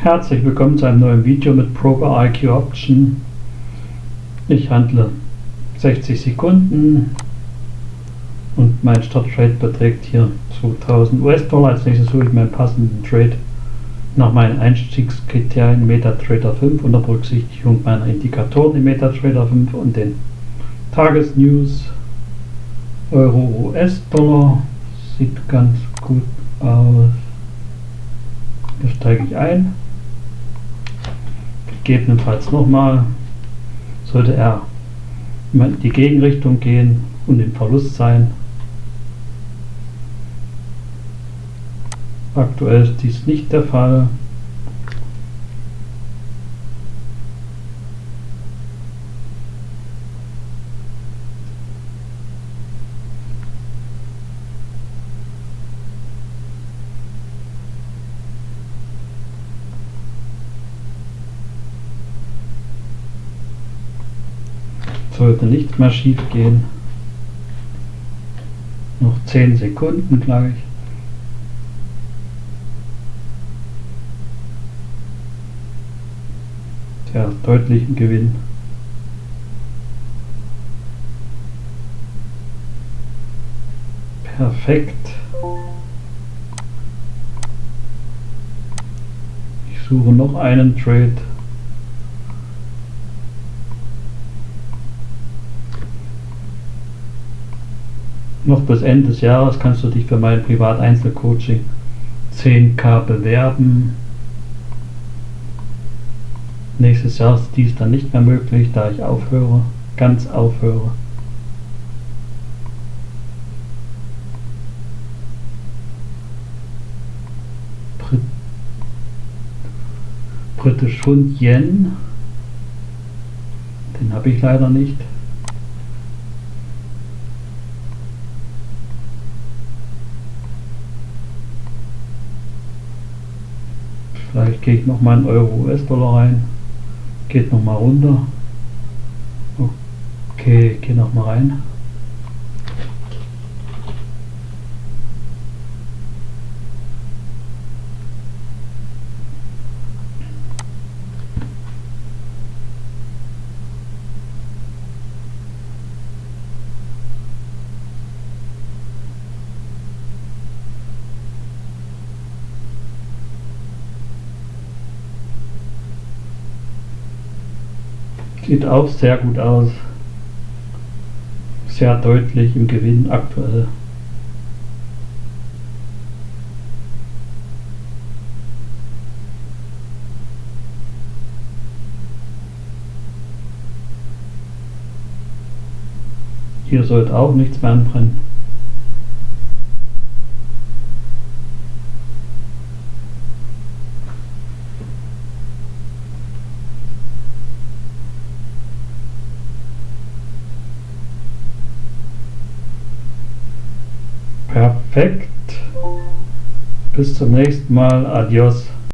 Herzlich willkommen zu einem neuen Video mit Broker IQ Option. Ich handle 60 Sekunden und mein Starttrade beträgt hier 2000 US-Dollar. Als nächstes suche ich meinen passenden Trade nach meinen Einstiegskriterien MetaTrader 5 unter Berücksichtigung meiner Indikatoren im MetaTrader 5 und den Tagesnews Euro US-Dollar. Sieht ganz gut aus. Hier steige ich ein gegebenenfalls nochmal, sollte er in die Gegenrichtung gehen und im Verlust sein. Aktuell ist dies nicht der Fall. Sollte nichts mehr schief gehen. Noch 10 Sekunden gleich. Sehr deutlichen Gewinn. Perfekt. Ich suche noch einen Trade. Noch bis Ende des Jahres kannst du dich für mein Privat-Einzelcoaching 10k bewerben. Nächstes Jahr ist dies dann nicht mehr möglich, da ich aufhöre, ganz aufhöre. Brit Britisch Pfund Yen, den habe ich leider nicht. Vielleicht gehe ich noch mal einen Euro US-Dollar rein. Geht noch mal runter. Okay, gehe noch mal rein. Sieht auch sehr gut aus. Sehr deutlich im Gewinn aktuell. Hier sollte auch nichts mehr anbrennen. Perfekt. Bis zum nächsten Mal. Adios.